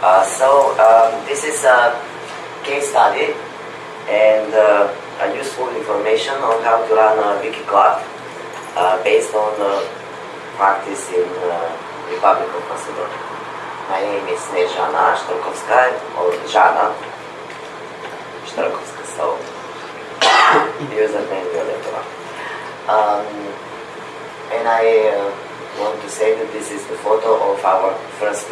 Uh, so um, this is a case study and uh, a useful information on how to run a wiki club uh, based on uh, practice in uh, Republic of Macedonia. My name is Snezhana Shtarkovska or Jana Shtarkovska, so username Violetova. Um, and I uh, want to say that this is the photo of our first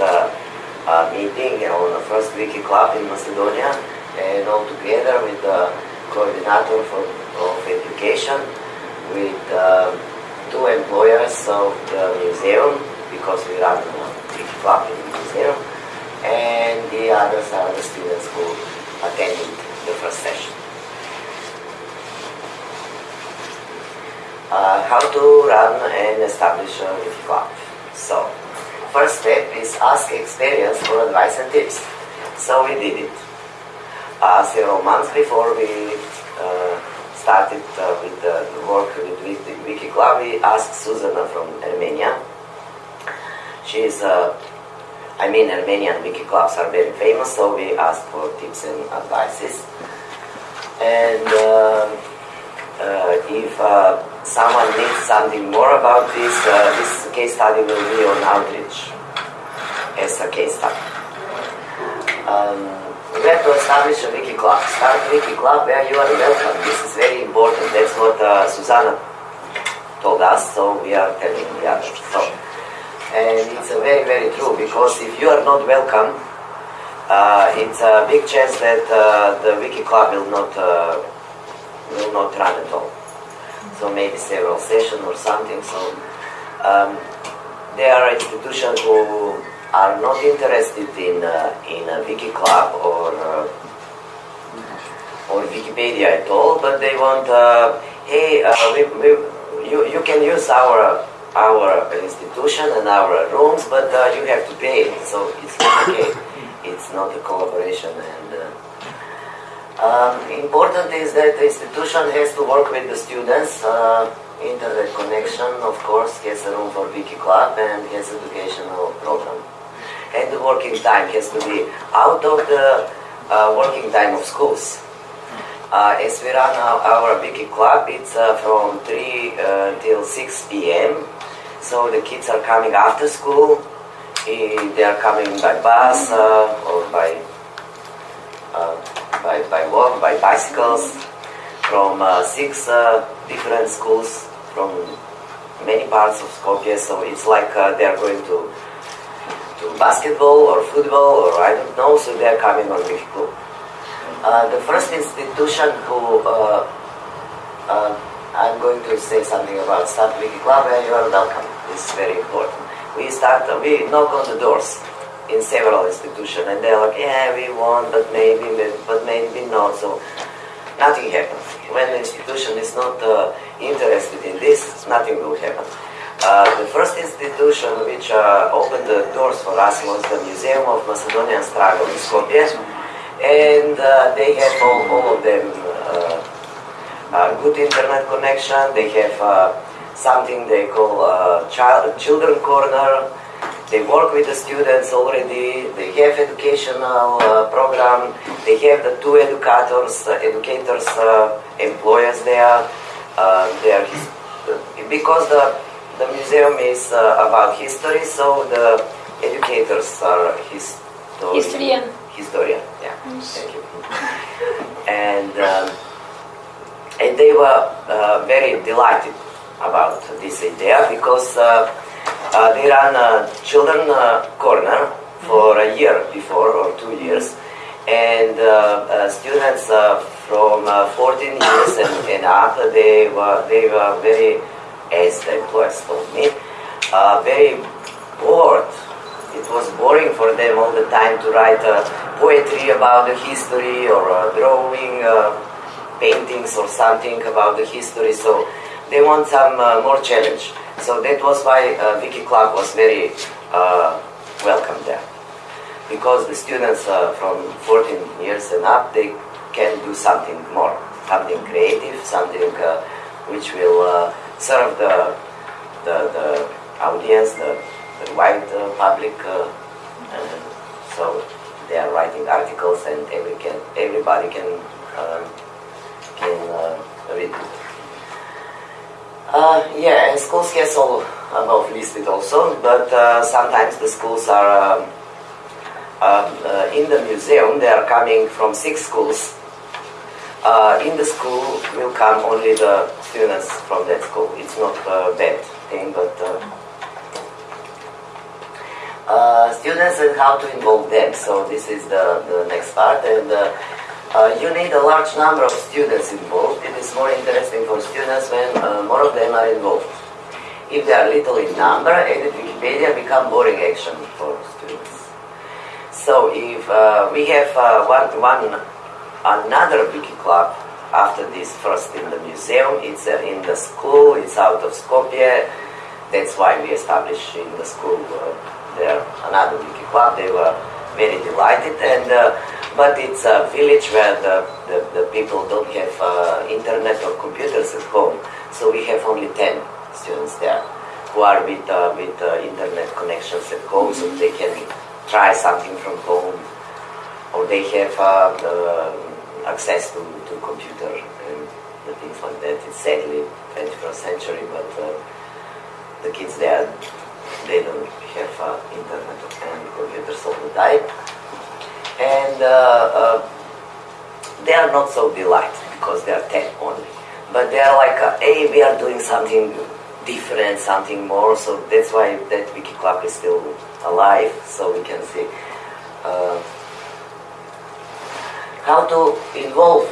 uh, meeting on the first Wiki Club in Macedonia and all together with the coordinator for, of education with uh, two employers of the museum because we run a Wiki Club in the museum and the others are the students who attended the first session. uh, how to run and establish a Wiki club. So, first step is ask experience for advice and tips. So we did it. Uh, several months before we uh, started uh, with the work with, the Club, we asked Susanna from Armenia. She is, uh, I mean, Armenian Wiki clubs are very famous, so we asked for tips and advices. And um, uh, if uh, someone needs something more about this, uh, this case study will be on outreach as a case study. Um, we have to establish a wiki club. Start a wiki club where you are welcome. This is very important. That's what uh, Susanna told us, so we are telling the others. So, and it's very, very true because if you are not welcome, uh, it's a big chance that uh, the wiki club will not uh, will not run at all. So maybe several sessions or something. So um, there are institutions who are not interested in uh, in a wiki club or uh, or Wikipedia at all, but they want, uh, hey, uh, we, we, you, you can use our our institution and our rooms, but uh, you have to pay. So it's not okay. It's not a collaboration and. Um, important is that the institution has to work with the students. Uh, internet connection, of course, has a room for Wiki Club and has educational program. And the working time has to be out of the uh, working time of schools. Uh, as we run our, our Wiki Club, it's uh, from 3 uh, till 6 p.m. So the kids are coming after school. Eh, They are coming by bus uh, or by by, by walk, by bicycles, from uh, six uh, different schools from many parts of Skopje. So it's like uh, they are going to to basketball or football or I don't know. So they are coming on Wiki Club. Uh, the first institution who uh, uh, I'm going to say something about Start Wiki Club, and you are welcome. Is very important. We start, we knock on the doors in several institutions, and they're like, yeah, we want, but maybe, but maybe not. So nothing happens. When the institution is not uh, interested in this, nothing will happen. Uh, the first institution which uh, opened the doors for us was the Museum of Macedonian Struggle in Skopje, and uh, they have all, all of them uh, uh, good internet connection. They have something they call child children corner. They work with the students already. They have educational uh, program. They have the two educators, uh, educators, uh, employers there. Uh, they are his, because the the museum is uh, about history, so the educators are historian. Historian. Historian, yeah. Thank you. And um, and they were uh, very delighted about this idea because uh, uh, they ran a children uh, corner for a year before or two years, and uh, uh, students uh, from uh, 14 years and, and up they were they were very, as the employers told me, uh, very bored. It was boring for them all the time to write uh, poetry about the history or uh, drawing. Uh, paintings or something about the history. So they want some uh, more challenge. So that was why uh, Wiki Club was very uh, welcome there. Because the students from 14 years and up, they can do something more, something creative, something uh, which will uh, serve the, the, the audience, the, the wide uh, public. And so they are writing articles and every can, everybody can can read it. Uh, yeah, and schools has all above listed also, but uh, sometimes the schools are um, uh, in the museum. They are coming from six schools. in the school will come only the students from that school. It's not a bad thing, but uh, students and how to involve them. So this is the, the next part. And uh, uh, you need a large number of students involved. It is more interesting for students when uh, more of them are involved. If they are little in number, edit Wikipedia become boring action for students. So if uh, we have uh, one, one another wiki club after this first in the museum, it's in the school, it's out of Skopje. That's why we established in the school there another wiki club. They were very delighted, and uh, but it's a village where the, the, the people don't have uh, internet or computers at home, so we have only ten students there who are with uh, with uh, internet connections at home, so they can try something from home, or they have uh, access to, to computer and things like that. It's sadly 21st century, but uh, the kids there they don't have uh, internet and computers all the time. Uh, uh, they are not so delighted because they are 10 only. But they are like, uh, hey, we are doing something different, something more. So that's why that Wiki Club is still alive, so we can see uh, how to involve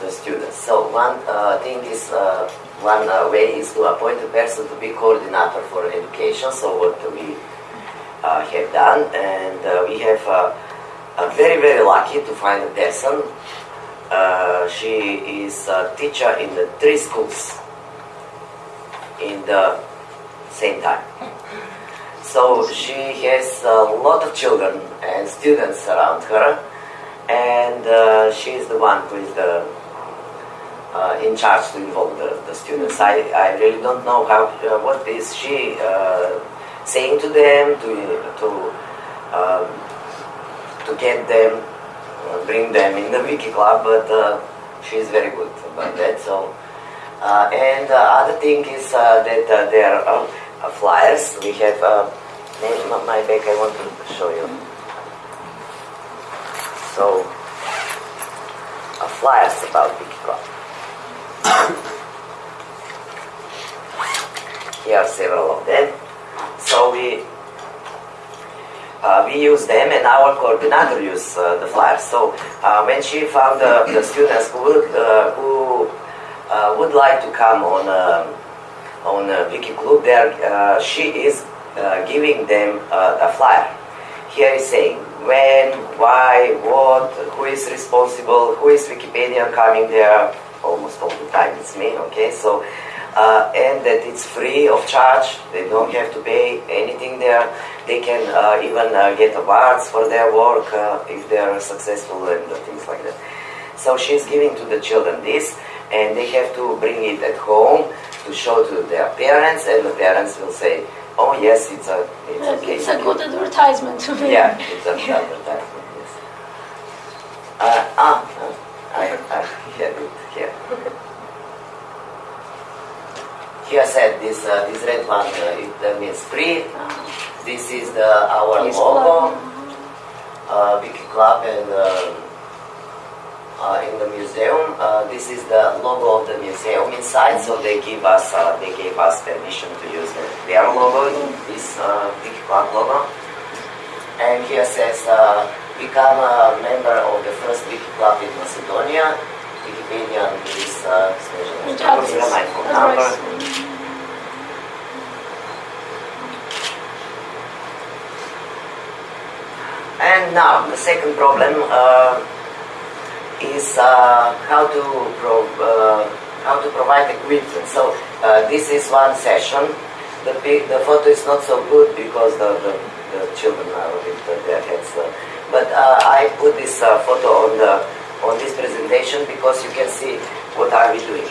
the students. So one uh, thing is uh, one uh, way is to appoint a person to be coordinator for education, so what we have done, and we have uh, very, very lucky to find a person. Uh, she is a teacher in the three schools in the same time. So she has a lot of children and students around her, and uh, she is the one who is the uh, in charge to involve the, the students. I, I really don't know how uh, what is she uh, saying to them to to um, to get them uh, bring them in the wiki club, but uh, she is very good about that. So uh, and the other thing is uh, that uh, there are flyers. We have my back. I want to show you. So flyers about wiki club. Here are several of them. So we uh, we use them and our coordinator use uh, the flyers. So uh, when she found the students who would, uh, who uh, would like to come on um, on Wiki Club, there uh, she is giving them a flyer. Here is saying when, why, what, who is responsible, who is Wikipedia coming there, almost all the time it's me, okay? So, uh, and that it's free of charge, they don't have to pay anything there. They can uh, even uh, get awards for their work uh, if they are successful and things like that. So she's giving to the children this, and they have to bring it at home to show to their parents, and the parents will say, "Oh yes, it's a it's okay." It's a good advertisement to me." Yeah, it's an advertisement. Yes. Uh, ah, I, I have it here. Said this uh, this red one uh, it uh, means free. This is the our logo, uh, Wiki Club, and uh, uh, in the museum. Uh, this is the logo of the museum inside. So they give us uh, they gave us permission to use the, their logo, this uh, Wiki Club logo. And here says uh, become a member of the first Wiki Club in Macedonia. Wikipedia is uh, special. address? my phone number. Address. And now the second problem uh, is uh, how to pro- uh, how to provide equipment. So uh, this is one session. The the photo is not so good because the, the, the children are with their heads. but uh, I put this uh, photo on the on this presentation because you can see what are we doing.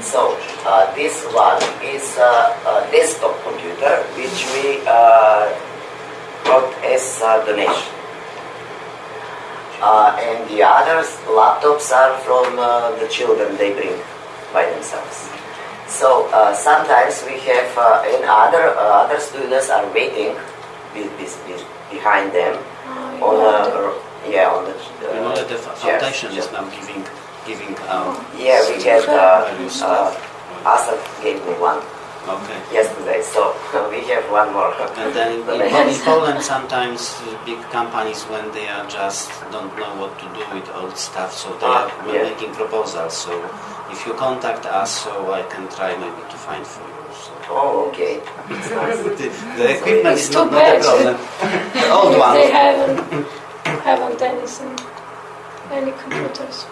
So uh, this one is uh, a desktop computer which we uh, got as a donation. Uh, and the others laptops are from uh, the children they bring by themselves. So uh, sometimes we have uh, and other uh, other students are waiting be, be, be- behind them Oh, on you have the yeah on the You know that the uh, f- chairs. foundation is now giving giving um, Yeah, we get uh, various uh, stuff. Asaf gave me one Okay. yesterday, so we have one more. And then in, in, Poland, sometimes big companies, when they are just don't know what to do with old stuff, so they Ah, are yeah. making proposals. So if you contact us, so I can try maybe to find for you. So. Oh, okay. The, the equipment is not, not a problem. The old one. They haven't, haven't anything, any computers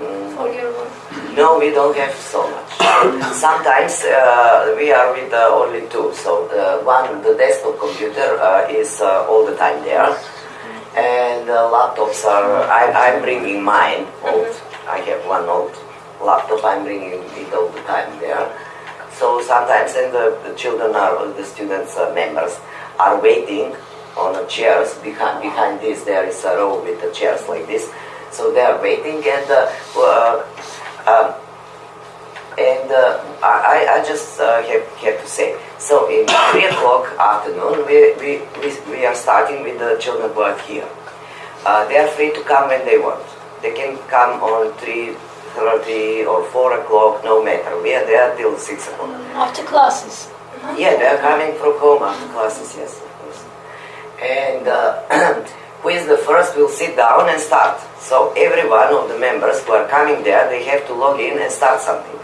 Mm. for your work. No, we don't have so much. Sometimes uh, we are with uh, only two. So the one, the desktop computer uh, is uh, all the time there, and uh, laptops are. I, I'm bringing mine old. I have one old laptop. I'm bringing it all the time there. So sometimes, and the, the children are the students uh, members are waiting on the chairs behind behind this. There is a row with the chairs like this. So they are waiting and. Uh, uh, um, and uh, I, I just uh, have, have to say, so in 3 o'clock afternoon, we, we, we, we are starting with the children who are here. Uh, they are free to come when they want. They can come on 3.30 or 4 o'clock, no matter. We are there till 6 o'clock. After classes. Yeah, they are coming from home after classes, yes, of course. And uh, who is the first will sit down and start. So every one of the members who are coming there, they have to log in and start something.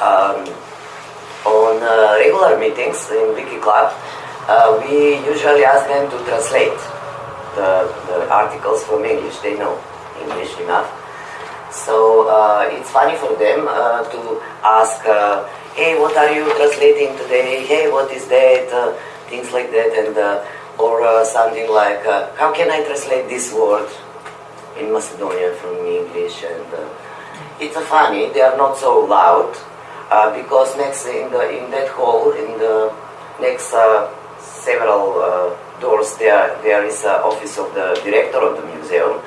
Um, on uh, regular meetings in Wiki Club, uh, we usually ask them to translate the, the articles from English. They know English enough. So uh, it's funny for them uh, to ask, uh, hey, what are you translating today? Hey, what is that? Uh, things like that, and or uh, something like, uh, how can I translate this word in Macedonian from English? And uh, it's funny. They are not so loud uh, because next in the in that hall in the next uh, several doors there there is an office of the director of the museum,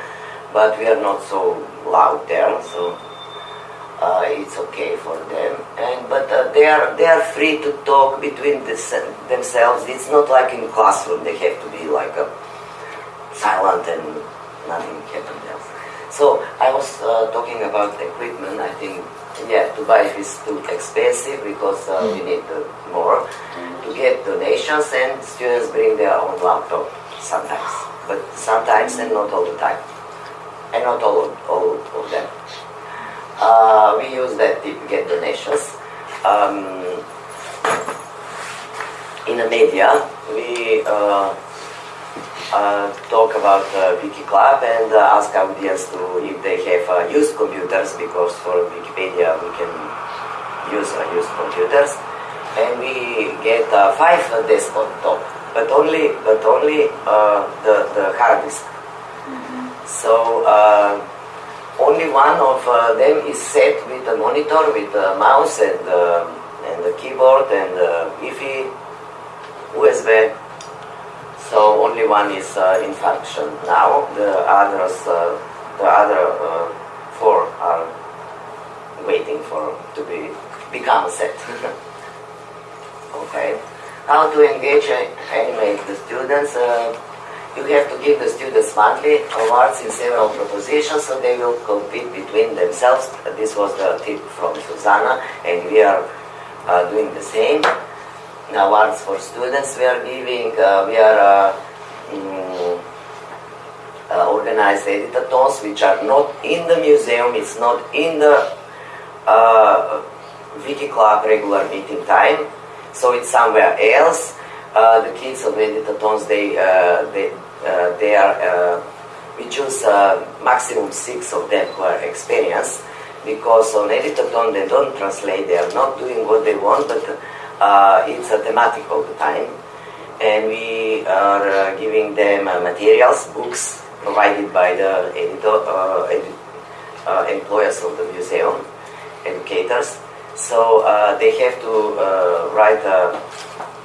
but we are not so loud there, so uh, it's okay for them. And but uh, they are they are free to talk between this, themselves. It's not like in classroom. They have to be like uh, silent and nothing happens else. So I was uh, talking about equipment. I think yeah, to buy is too expensive because uh, we need uh, more to get donations, and students bring their own laptop sometimes, but sometimes and not all the time, and not all all of them. Uh, we use that to get donations. Um, in the media, we uh, uh, talk about uh, Wiki Club and uh, ask audience to if they have uh, used computers because for Wikipedia we can use uh, used computers, and we get uh, five uh, desktop, but only but only uh, the the hard disk. So. Only one of uh, them is set with a monitor, with a mouse and, uh, and a keyboard and uh, Wi-Fi, USB. So only one is uh, in function now. The others, uh, the other uh, four are waiting for to be become set. okay. How to engage and animate the students? You have to give the students monthly awards in several propositions so they will compete between themselves. This was the tip from Susanna and we are uh, doing the same. Awards for students we are giving, uh, we are mm, uh, organized editathons which are not in the museum, it's not in the uh, Club regular meeting time, so it's somewhere else. Uh, the kids of editathons, they, uh, they, uh, they are, uh, we choose uh, maximum six of them who are experienced because on editathon they don't translate, they are not doing what they want, but uh, it's a thematic all the time. And we are giving them materials, books provided by the editor, uh, employers of the museum, educators. So they have to write a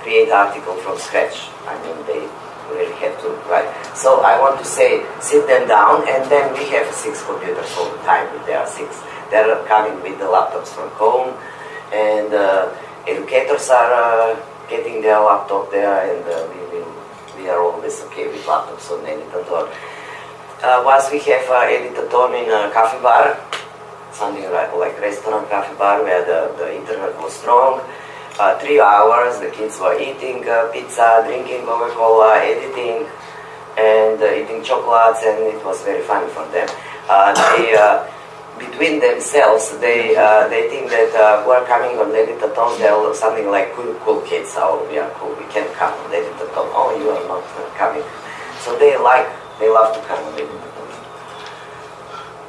create article from scratch. I mean, they really have to write. So I want to say, sit them down, and then we have six computers all the time. There are six. They're coming with the laptops from home, and uh, educators are uh, getting their laptop there, and uh, we, we are always okay with laptops on Editaton. Uh, once we have uh, Editaton in a coffee bar, something like, like restaurant coffee bar where the, the internet was strong. Uh, three hours, the kids were eating uh, pizza, drinking Coca-Cola, editing, and uh, eating chocolates, and it was very funny for them. Uh, they, uh, between themselves, they uh, they think that we're coming on Editaton, they're something like cool, cool kids. Oh, we are cool, we can come on Editaton. Oh, you are not coming. So they like, they love to come on Editaton.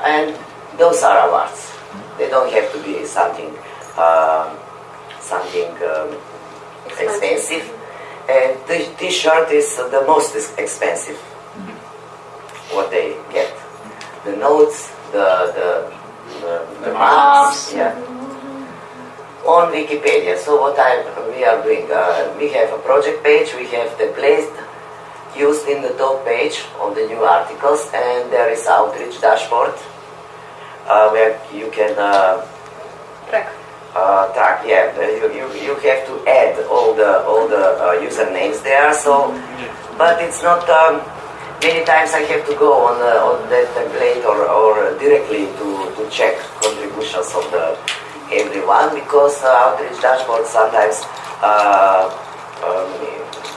And those are awards. They don't have to be something um, something um, expensive. And the t-shirt is the most ex- expensive. What they get, the notes, the the the, the marks, Marks. yeah. On Wikipedia. So what I we are doing, uh, we have a project page. We have the place used in the top page of the new articles, and there is outreach dashboard uh, where you can. Uh, Track. Uh, track. Yeah, you, you, you have to add all the all the uh, usernames there. So, but it's not. Um, many times I have to go on the, on that template or, or directly to, to check contributions of the everyone because uh, outreach dashboard sometimes uh, um,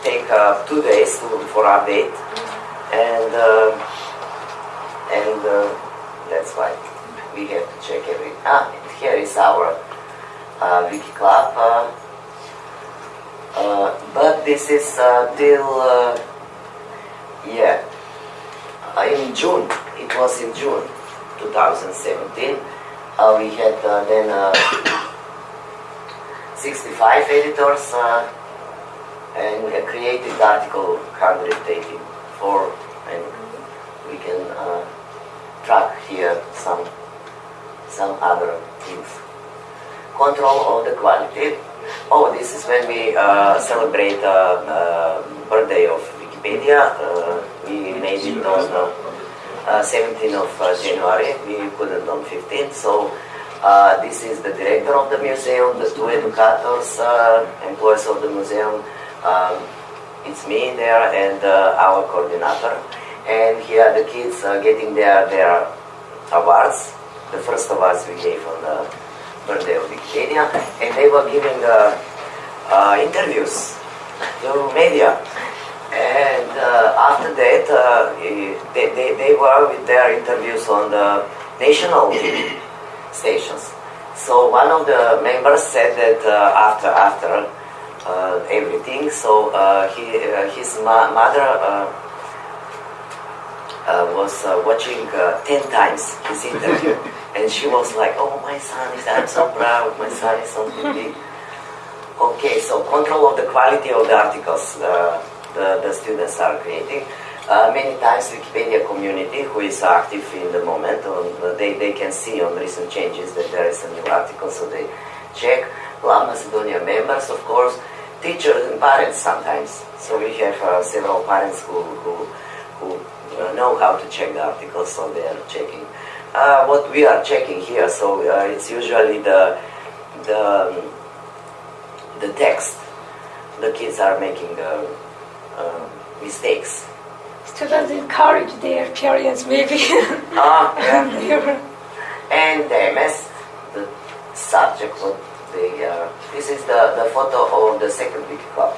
take uh, two days to, for update and uh, and uh, that's why we have to check every. Ah, here is our uh, wiki club. But this is uh, till uh, yeah uh, in June. It was in June 2017. Uh, we had then uh, 65 editors and we created article 184 and we can track here some some other things. Control of the quality. Oh, this is when we uh, celebrate uh, uh, birthday of Wikipedia. Uh, we made it on uh, uh, 17th of January. We couldn't on 15th. So this is the director of the museum, the two educators, employees of the museum. Um, it's me there and our coordinator. And here the kids getting their, their awards. The first awards we gave on the of Wikipedia. And they were giving uh, uh, interviews to media. And uh, after that, uh, they, they, they were with their interviews on the national TV stations. So one of the members said that uh, after after everything, so he, his ma- mother was watching ten times his interview, and she was like, "Oh, my son is! I'm so proud. My son is on TV." Okay, so control of the quality of the articles uh, the, the students are creating. Uh, many times Wikipedia community who is active in the moment, on, they, they can see on recent changes that there is a new article, so they check. La Macedonia members, of course, teachers and parents sometimes. So we have uh, several parents who, who, who uh, know how to check the articles, so they are checking. Uh, what we are checking here, so uh, it's usually the, the, um, the text. The kids are making uh, uh, mistakes. Students encourage their parents, maybe. Ah, yeah. They're- and the MS, the subject, what they, uh, this is the, the photo of the second wiki club.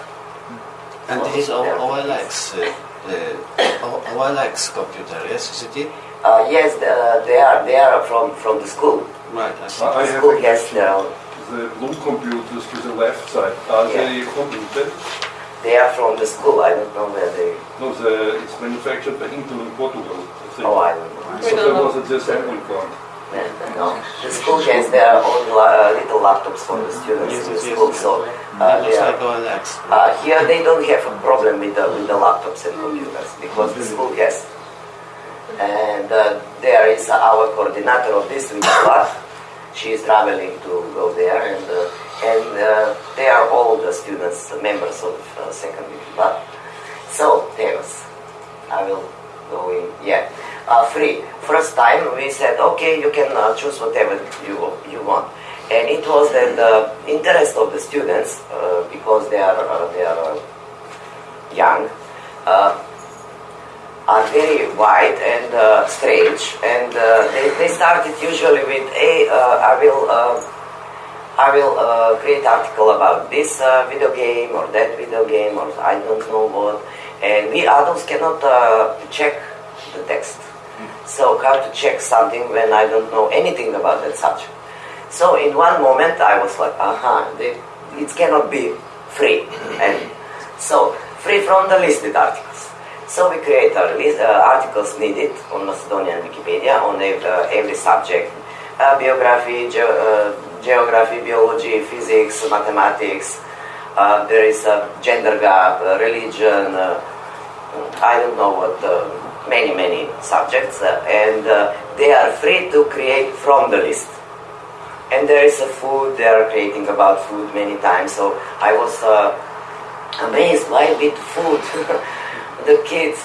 And this is O- OLX, uh, uh, O- OLX computer, yes, is it it? Uh, yes, the, they are they are from, from the school. Right, I see. I The school a has question. their own. The blue computers to the left side, are Yeah. they computed? They are from the school. I don't know where they. No, the, it's manufactured by Intel in Portugal. I think. Oh, I don't know. So don't there was a disassembly plant. No, the school has their own la- uh, little laptops for the students Yes, in the yes, yes. school. So uh, looks they are. Uh, here they don't have a problem with the, with the laptops and computers because the school has. And uh, there is our coordinator of this wiki club. She is traveling to go there and uh, and uh, they are all the students, members of uh, second wiki club. So, Theos, I will go in, yeah. uh, free. First time we said, okay, you can uh, choose whatever you you want, and it was that the interest of the students uh, because they are uh, they are uh, young. Are very wide and uh, strange, and uh, they, they started usually with, "Hey, uh, I will uh, I will uh, create article about this uh, video game or that video game or I don't know what, and we adults cannot check the text. So how to check something when I don't know anything about that subject? So in one moment I was like, aha, they, it cannot be free, and so free from the listed articles. So we create a list, uh, articles needed on Macedonian Wikipedia on every, uh, every subject, uh, biography, ge- uh, geography, biology, physics, mathematics. Uh, there is a gender gap, uh, religion, uh, I don't know what, many, many subjects, and they are free to create from the list. And there is a food, they are creating about food many times, so I was amazed why with food the kids.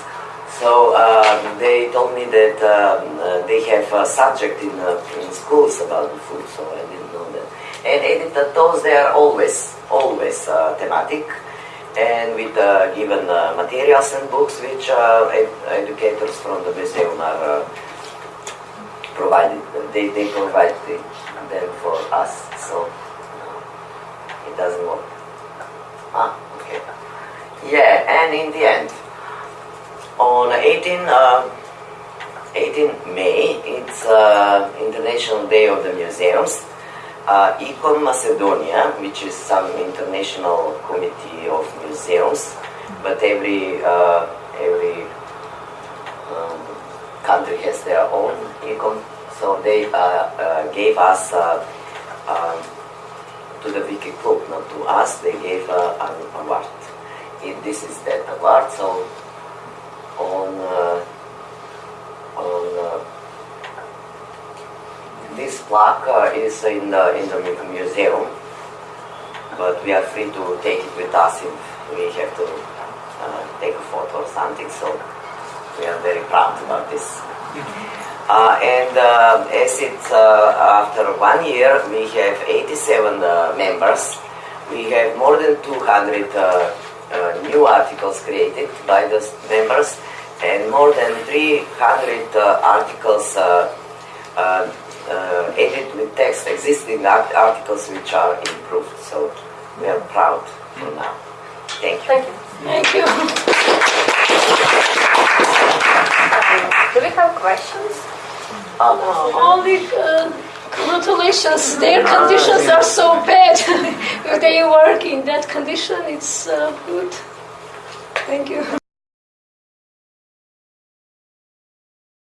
So um, they told me that um, uh, they have a subject in, uh, in schools about food so i didn't know that. And editathons they are always always uh, thematic. And with uh, given uh, materials and books which uh, ed- educators from the museum are provided they, they provide the- them for us. So it doesn't work. Ah okay. Yeah and in the end on 18, uh, 18 May, it's uh, International Day of the Museums. Uh, ICOM Macedonia, which is some international committee of museums, but every uh, every um, country has their own ICOM. So they uh, uh, gave us uh, um, to the Wiki Club, not to us. They gave an award. It, this is that award. So on uh, on uh, this plaque uh, is in the in the museum, but we are free to take it with us if we have to uh, take a photo or something. So we are very proud about this. Uh, and uh, as it's uh, after one year, we have 87 uh, members. We have more than 200 uh, uh, new articles created by the members, and more than 300 uh, articles uh, uh, uh, edited with text, existing art- articles which are improved. So we are proud for now. Thank you. Thank you. Thank you. Do we have questions? Uh, Only uh, congratulations. Their conditions are so bad. if they work in that condition, it's uh, good. Thank you.